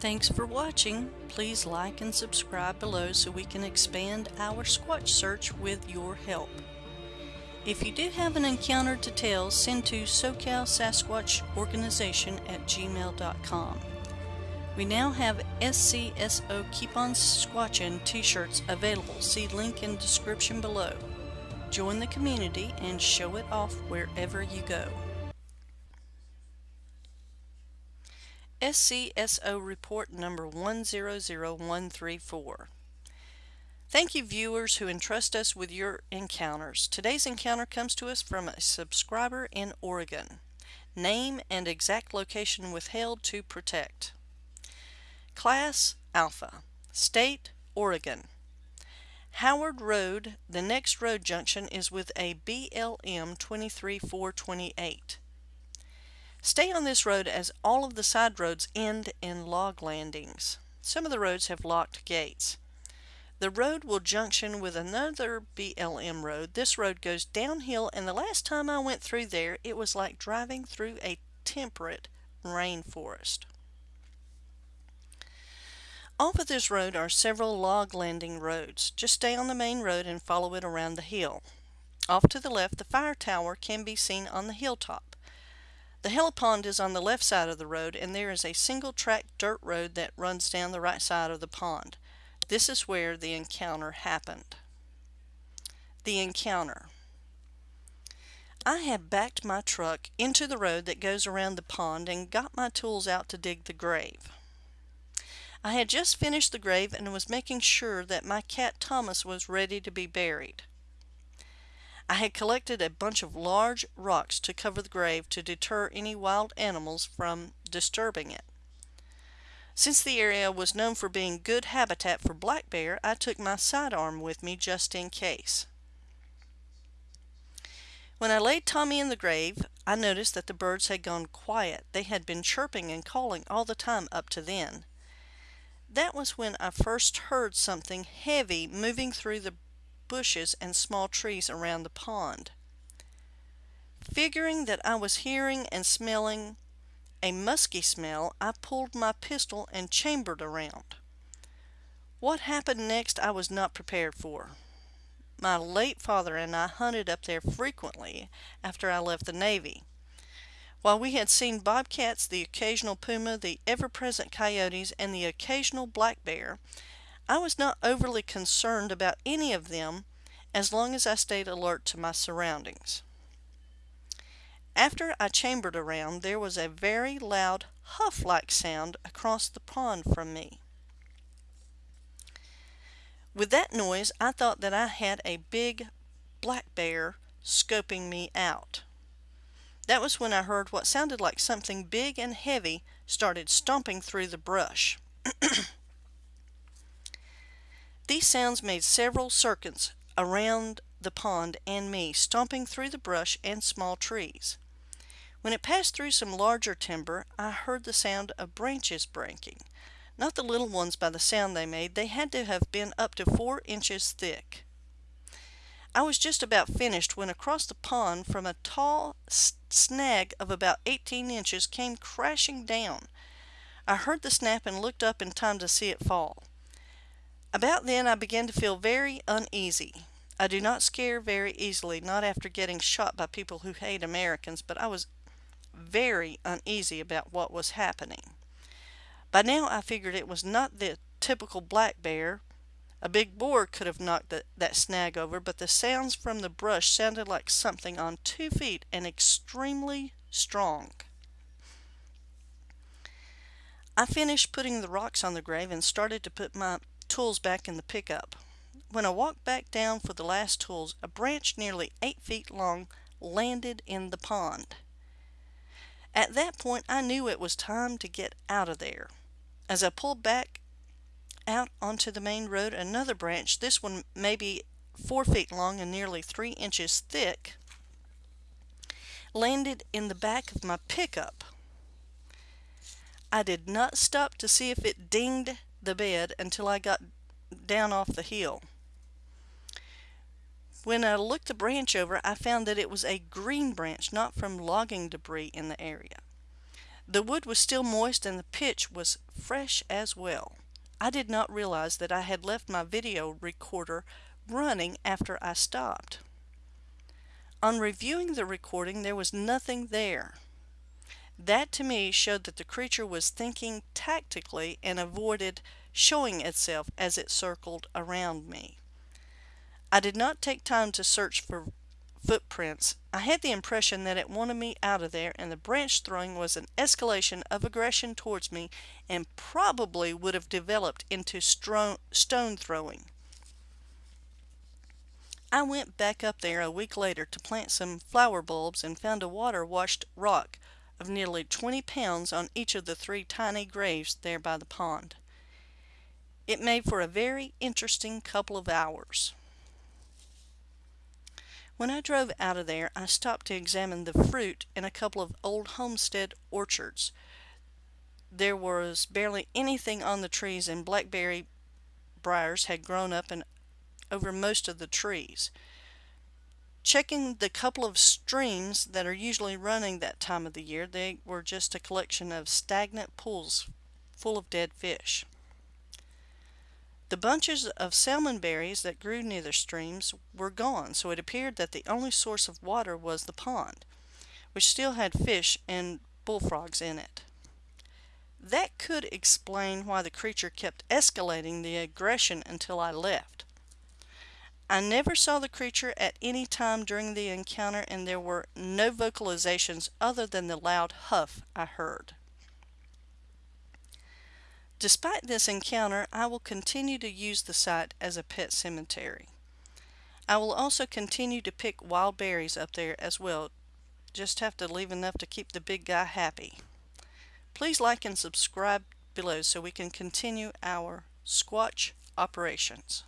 Thanks for watching. Please like and subscribe below so we can expand our Squatch search with your help. If you do have an encounter to tell, send to SoCal Sasquatch Organization at gmail.com. We now have SCSO Keep On Squatchin t-shirts available. See link in description below. Join the community and show it off wherever you go. SCSO Report number 100134. Thank you viewers who entrust us with your encounters. Today's encounter comes to us from a subscriber in Oregon. Name and exact location withheld to protect. Class Alpha. State Oregon. Howard Road, the next road junction is with a BLM 23428. Stay on this road as all of the side roads end in log landings. Some of the roads have locked gates. The road will junction with another BLM road. This road goes downhill and the last time I went through there it was like driving through a temperate rainforest. Off of this road are several log landing roads. Just stay on the main road and follow it around the hill. Off to the left, the fire tower can be seen on the hilltop. The helipond is on the left side of the road and there is a single track dirt road that runs down the right side of the pond. This is where the encounter happened. The encounter. I had backed my truck into the road that goes around the pond and got my tools out to dig the grave. I had just finished the grave and was making sure that my cat Thomas was ready to be buried. I had collected a bunch of large rocks to cover the grave to deter any wild animals from disturbing it. Since the area was known for being good habitat for black bear, I took my sidearm with me just in case. When I laid Tommy in the grave, I noticed that the birds had gone quiet. They had been chirping and calling all the time up to then. That was when I first heard something heavy moving through the bushes and small trees around the pond. Figuring that I was hearing and smelling a musky smell, I pulled my pistol and chambered around. What happened next I was not prepared for. My late father and I hunted up there frequently after I left the Navy. While we had seen bobcats, the occasional puma, the ever-present coyotes, and the occasional black bear, I was not overly concerned about any of them as long as I stayed alert to my surroundings. After I chambered around, there was a very loud huff-like sound across the pond from me. With that noise, I thought that I had a big black bear scoping me out. That was when I heard what sounded like something big and heavy started stomping through the brush. These sounds made several circuits around the pond and me, stomping through the brush and small trees. When it passed through some larger timber, I heard the sound of branches breaking. Not the little ones by the sound they made, they had to have been up to four inches thick. I was just about finished when across the pond from a tall snag of about 18 inches came crashing down. I heard the snap and looked up in time to see it fall. About then I began to feel very uneasy. I do not scare very easily, not after getting shot by people who hate Americans, but I was very uneasy about what was happening. By now I figured it was not the typical black bear, a big boar could have knocked the, that snag over, but the sounds from the brush sounded like something on two feet and extremely strong. I finished putting the rocks on the grave and started to put my tools back in the pickup. When I walked back down for the last tools, a branch nearly eight feet long landed in the pond. At that point, I knew it was time to get out of there. As I pulled back out onto the main road another branch, this one maybe four feet long and nearly three inches thick, landed in the back of my pickup. I did not stop to see if it dinged the bed until I got down off the hill. When I looked the branch over, I found that it was a green branch, not from logging debris in the area. The wood was still moist and the pitch was fresh as well. I did not realize that I had left my video recorder running after I stopped. On reviewing the recording, there was nothing there. That to me showed that the creature was thinking tactically and avoided showing itself as it circled around me. I did not take time to search for footprints. I had the impression that it wanted me out of there and the branch throwing was an escalation of aggression towards me and probably would have developed into stone throwing. I went back up there a week later to plant some flower bulbs and found a water washed rock of nearly 20 pounds on each of the three tiny graves there by the pond. It made for a very interesting couple of hours. When I drove out of there, I stopped to examine the fruit in a couple of old homestead orchards. There was barely anything on the trees and blackberry briars had grown up and over most of the trees. Checking the couple of streams that are usually running that time of the year, they were just a collection of stagnant pools full of dead fish. The bunches of salmon berries that grew near the streams were gone, so it appeared that the only source of water was the pond, which still had fish and bullfrogs in it. That could explain why the creature kept escalating the aggression until I left. I never saw the creature at any time during the encounter and there were no vocalizations other than the loud huff I heard. Despite this encounter, I will continue to use the site as a pet cemetery. I will also continue to pick wild berries up there as well. Just have to leave enough to keep the big guy happy. Please like and subscribe below so we can continue our Squatch operations.